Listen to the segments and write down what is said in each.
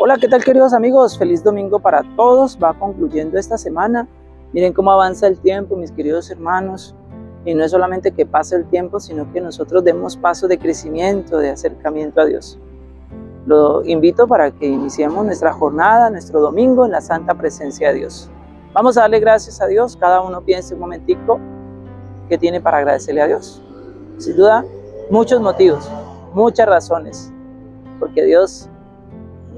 Hola, ¿qué tal queridos amigos? Feliz domingo para todos. Va concluyendo esta semana. Miren cómo avanza el tiempo, mis queridos hermanos. Y no es solamente que pase el tiempo, sino que nosotros demos paso de crecimiento, de acercamiento a Dios. Lo invito para que iniciemos nuestra jornada, nuestro domingo en la santa presencia de Dios. Vamos a darle gracias a Dios. Cada uno piense un momentico qué tiene para agradecerle a Dios. Sin duda, muchos motivos, muchas razones, porque Dios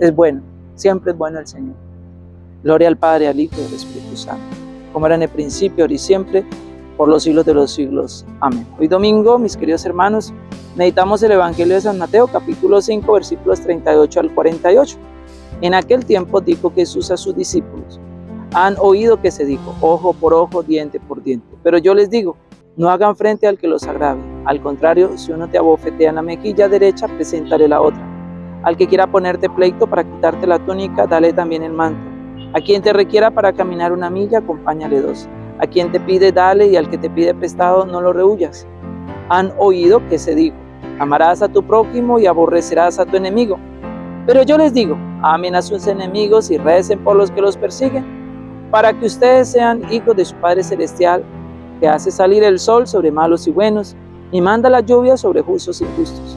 es bueno, siempre es bueno el Señor. Gloria al Padre, al Hijo y al Espíritu Santo, como era en el principio, ahora y siempre, por los siglos de los siglos. Amén. Hoy domingo, mis queridos hermanos, meditamos el Evangelio de San Mateo, capítulo 5, versículos 38 al 48. En aquel tiempo dijo Jesús a sus discípulos, han oído que se dijo, ojo por ojo, diente por diente. Pero yo les digo, no hagan frente al que los agrave. Al contrario, si uno te abofetea en la mejilla derecha, preséntale la otra. Al que quiera ponerte pleito para quitarte la túnica, dale también el manto. A quien te requiera para caminar una milla, acompáñale dos. A quien te pide, dale, y al que te pide prestado, no lo rehuyas. Han oído que se dijo, amarás a tu prójimo y aborrecerás a tu enemigo. Pero yo les digo, amen a sus enemigos y recen por los que los persiguen, para que ustedes sean hijos de su Padre Celestial, que hace salir el sol sobre malos y buenos, y manda la lluvia sobre justos y justos.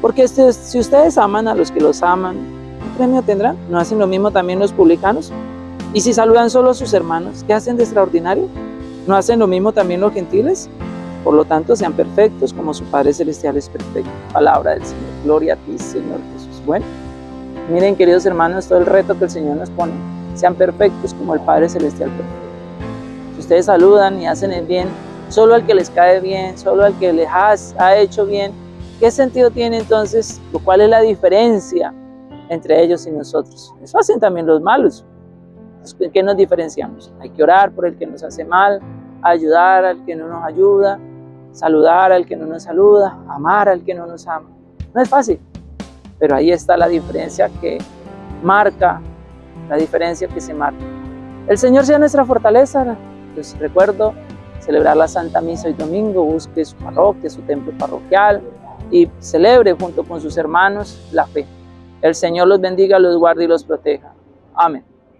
Porque si ustedes aman a los que los aman, ¿qué premio tendrán? ¿No hacen lo mismo también los publicanos? Y si saludan solo a sus hermanos, ¿qué hacen de extraordinario? ¿No hacen lo mismo también los gentiles? Por lo tanto, sean perfectos como su Padre Celestial es perfecto. Palabra del Señor. Gloria a ti, Señor Jesús. Bueno, miren, queridos hermanos, todo el reto que el Señor nos pone. Sean perfectos como el Padre Celestial perfecto. Si ustedes saludan y hacen el bien, solo al que les cae bien, solo al que les ha hecho bien, ¿Qué sentido tiene entonces? ¿Cuál es la diferencia entre ellos y nosotros? Eso hacen también los malos. ¿Qué nos diferenciamos? Hay que orar por el que nos hace mal, ayudar al que no nos ayuda, saludar al que no nos saluda, amar al que no nos ama. No es fácil, pero ahí está la diferencia que marca, la diferencia que se marca. El Señor sea nuestra fortaleza. Les recuerdo celebrar la Santa Misa hoy domingo, busque su parroquia, su templo parroquial, y celebre junto con sus hermanos la fe. El Señor los bendiga, los guarde y los proteja. Amén.